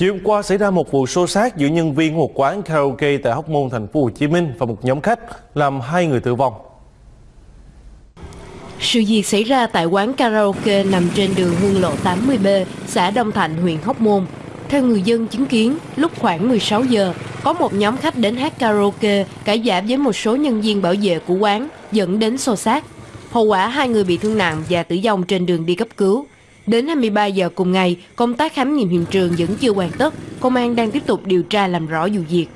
Chiều hôm qua xảy ra một vụ xô xát giữa nhân viên một quán karaoke tại Hóc Môn, thành phố Hồ Chí Minh và một nhóm khách làm hai người tử vong. Sự việc xảy ra tại quán karaoke nằm trên đường Hương Lộ 80B, xã Đông Thạnh, huyện Hóc Môn. Theo người dân chứng kiến, lúc khoảng 16 giờ, có một nhóm khách đến hát karaoke cãi giả với một số nhân viên bảo vệ của quán, dẫn đến xô xát. Hậu quả hai người bị thương nặng và tử vong trên đường đi cấp cứu. Đến 23 giờ cùng ngày, công tác khám nghiệm hiện trường vẫn chưa hoàn tất, công an đang tiếp tục điều tra làm rõ vụ việc.